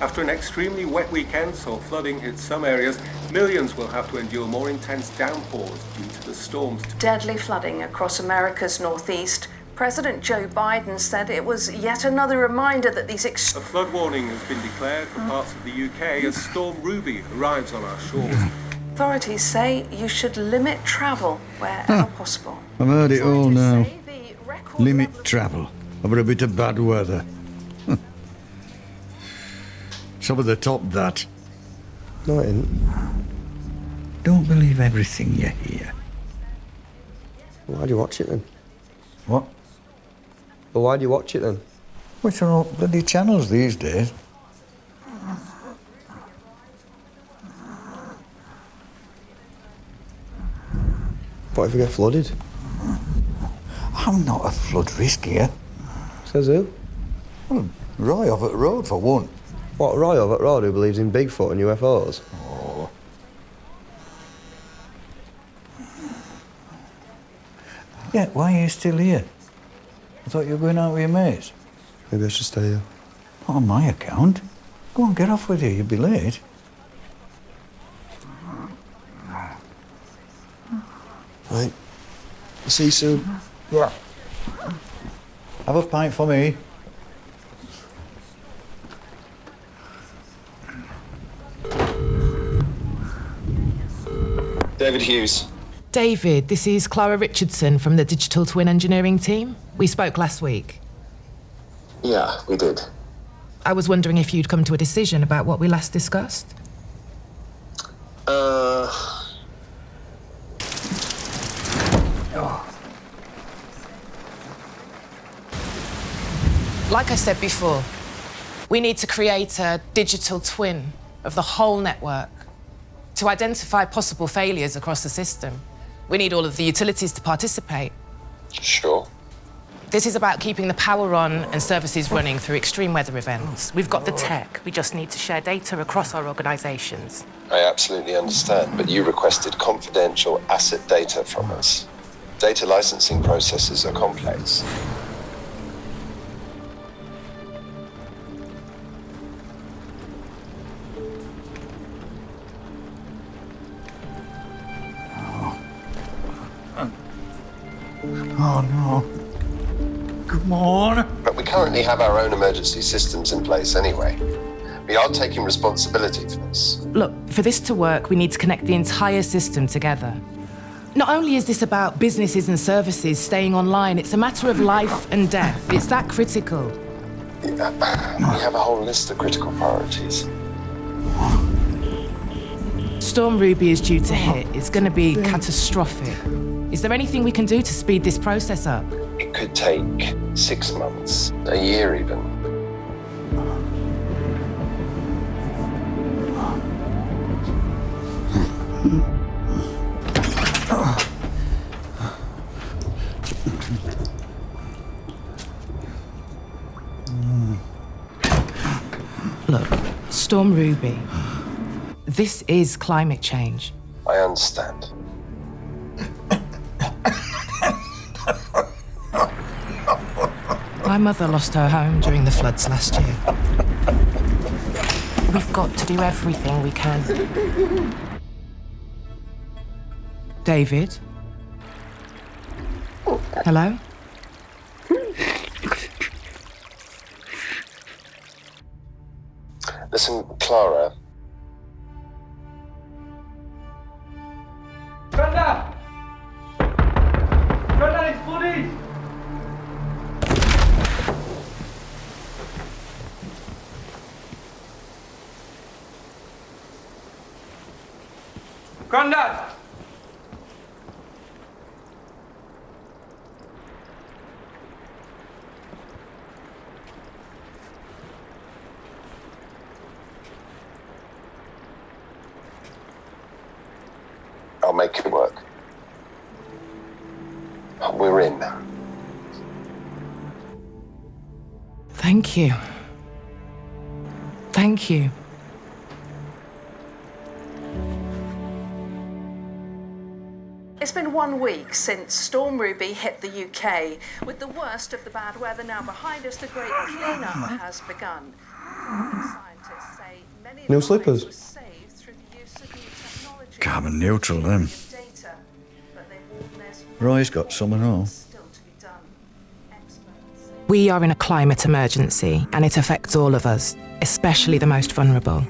After an extremely wet weekend saw flooding hit some areas, millions will have to endure more intense downpours due to the storms. Deadly flooding across America's northeast. President Joe Biden said it was yet another reminder that these ex- A flood warning has been declared for parts of the UK as Storm Ruby arrives on our shores. authorities say you should limit travel wherever ah. possible. I've heard it all now. say the record Limit travel over a bit of bad weather. Some of the top that. No, it ain't. Don't believe everything you hear. Why do you watch it then? What? But why do you watch it then? Which are all bloody channels these days? What if we get flooded? I'm not a flood risk here. Says who? Well, Roy off at the road for one. What, Roy over at Road who believes in Bigfoot and UFOs? Oh. Yeah, why are you still here? I thought you were going out with your mates. Maybe I should stay here. Not on my account. Go on, get off with you. You'll be late. Right. See you soon. Yeah. Have a pint for me. David Hughes. David, this is Clara Richardson from the Digital Twin Engineering team. We spoke last week. Yeah, we did. I was wondering if you'd come to a decision about what we last discussed. Uh, Like I said before, we need to create a digital twin of the whole network to identify possible failures across the system. We need all of the utilities to participate. sure. This is about keeping the power on and services running through extreme weather events. We've got the tech, we just need to share data across our organisations. I absolutely understand, but you requested confidential asset data from us. Data licensing processes are complex. Oh, no. Come on. But we currently have our own emergency systems in place anyway. We are taking responsibility for this. Look, for this to work, we need to connect the entire system together. Not only is this about businesses and services staying online, it's a matter of life and death. It's that critical. We have a whole list of critical priorities. Storm Ruby is due to hit. It's going to be catastrophic. Is there anything we can do to speed this process up? It could take six months, a year even. Look, Storm Ruby, this is climate change. I understand. My mother lost her home during the floods last year. We've got to do everything we can. David? Hello? Listen, Clara, Grandad! I'll make it work. We're in. Thank you. Thank you. It's been one week since Storm Ruby hit the UK. With the worst of the bad weather now behind us, the great cleanup has begun. Scientists Many New slippers. saved through the use of new technology. Carbon neutral, them. Data, but they warn there's Roy's got some and all. still to be done. Experts say We are in a climate emergency and it affects all of us, especially the most vulnerable.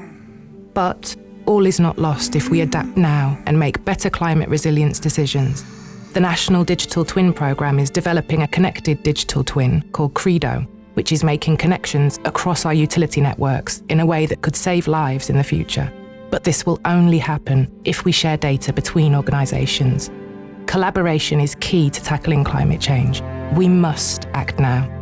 But all is not lost if we adapt now and make better climate resilience decisions. The National Digital Twin Programme is developing a connected digital twin called Credo, which is making connections across our utility networks in a way that could save lives in the future. But this will only happen if we share data between organisations. Collaboration is key to tackling climate change. We must act now.